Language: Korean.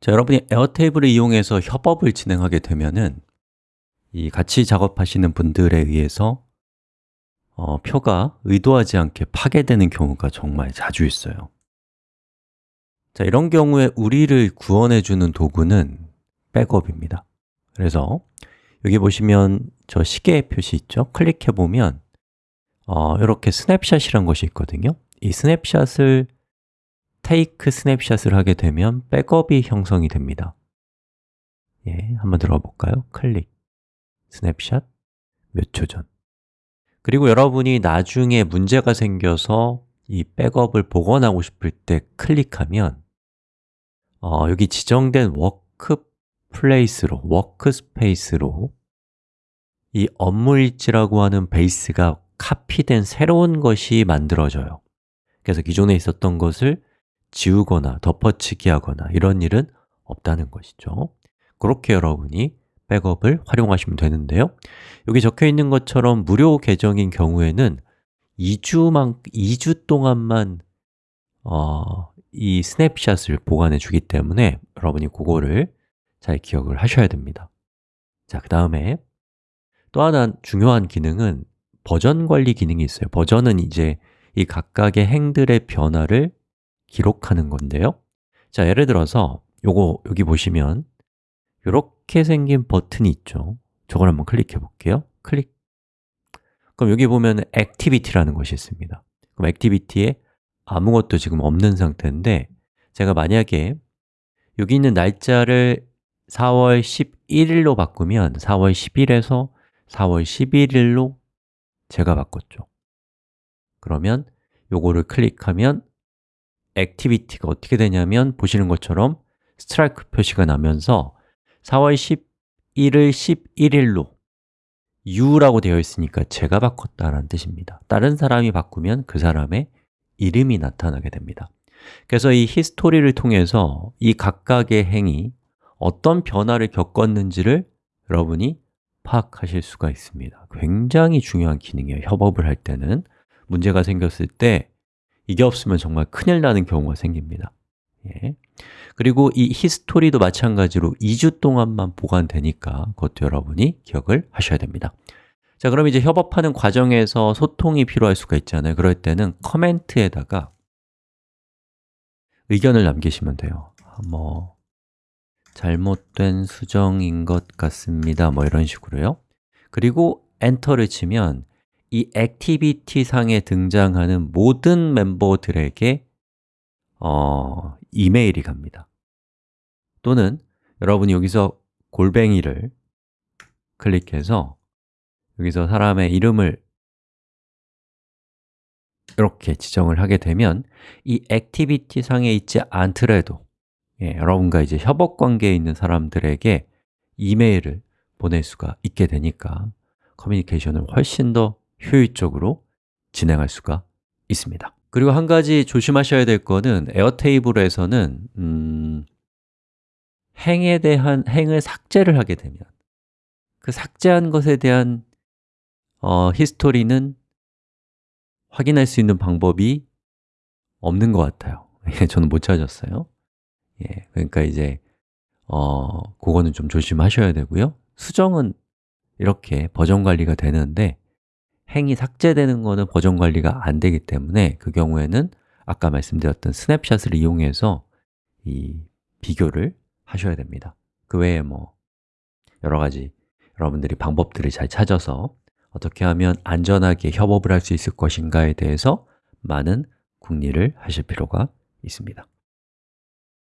자, 여러분이 에어테이블을 이용해서 협업을 진행하게 되면은 이 같이 작업하시는 분들에 의해서 어, 표가 의도하지 않게 파괴되는 경우가 정말 자주 있어요. 자, 이런 경우에 우리를 구원해주는 도구는 백업입니다. 그래서 여기 보시면 저 시계 표시 있죠? 클릭해보면 어, 이렇게 스냅샷이란 것이 있거든요. 이 snapshot을 take snapshot을 하게 되면 백업이 형성이 됩니다. 예, 한번 들어가 볼까요? 클릭, 스냅샷, 몇 초 전. 그리고 여러분이 나중에 문제가 생겨서 이 백업을 복원하고 싶을 때 클릭하면 어, 여기 지정된 workplace로, workspace로 이 업무일지라고 하는 베이스가 카피된 새로운 것이 만들어져요. 그래서 기존에 있었던 것을 지우거나 덮어치기 하거나 이런 일은 없다는 것이죠. 그렇게 여러분이 백업을 활용하시면 되는데요. 여기 적혀 있는 것처럼 무료 계정인 경우에는 2주만, 2주 동안만 어, 이 스냅샷을 보관해 주기 때문에 여러분이 그거를 잘 기억을 하셔야 됩니다. 자, 그 다음에 또 하나 중요한 기능은 버전 관리 기능이 있어요. 버전은 이제 이 각각의 행들의 변화를 기록하는 건데요. 자, 예를 들어서 요거 여기 보시면 이렇게 생긴 버튼이 있죠. 저걸 한번 클릭해 볼게요. 클릭. 그럼 여기 보면 activity라는 것이 있습니다. 그럼 activity에 아무것도 지금 없는 상태인데 제가 만약에 여기 있는 날짜를 4월 11일로 바꾸면 4월 10일에서 4월 11일로 제가 바꿨죠. 그러면 요거를 클릭하면 activity가 어떻게 되냐면 보시는 것처럼 스트라이크 표시가 나면서 4월 11일 11일로 You라고 되어 있으니까 제가 바꿨다는 뜻입니다. 다른 사람이 바꾸면 그 사람의 이름이 나타나게 됩니다. 그래서 이 history를 통해서 이 각각의 행이 어떤 변화를 겪었는지를 여러분이 파악하실 수가 있습니다. 굉장히 중요한 기능이에요. 협업을 할 때는. 문제가 생겼을 때 이게 없으면 정말 큰일 나는 경우가 생깁니다. 예. 그리고 이 히스토리도 마찬가지로 2주 동안만 보관되니까 그것도 여러분이 기억을 하셔야 됩니다. 자, 그럼 이제 협업하는 과정에서 소통이 필요할 수가 있잖아요. 그럴 때는 커멘트에다가 의견을 남기시면 돼요. 뭐 잘못된 수정인 것 같습니다. 뭐 이런 식으로요. 그리고 enter를 치면 이 activity 상에 등장하는 모든 멤버들에게 어, 이메일이 갑니다. 또는 여러분이 여기서 골뱅이를 클릭해서 여기서 사람의 이름을 이렇게 지정을 하게 되면 이 activity 상에 있지 않더라도 예, 여러분과 이제 협업 관계에 있는 사람들에게 이메일을 보낼 수가 있게 되니까 커뮤니케이션을 훨씬 더 효율적으로 진행할 수가 있습니다. 그리고 한 가지 조심하셔야 될 거는 Airtable에서는 음, 행에 대한 행을 삭제를 하게 되면 그 삭제한 것에 대한 어, 히스토리는 확인할 수 있는 방법이 없는 것 같아요. 저는 못 찾았어요. 예, 그러니까 이제 어, 그거는 좀 조심하셔야 되고요. 수정은 이렇게 버전 관리가 되는데 행이 삭제되는 거는 버전 관리가 안 되기 때문에 그 경우에는 아까 말씀드렸던 스냅샷을 이용해서 이 비교를 하셔야 됩니다. 그 외에 뭐 여러 가지 여러분들이 방법들을 잘 찾아서 어떻게 하면 안전하게 협업을 할 수 있을 것인가에 대해서 많은 궁리를 하실 필요가 있습니다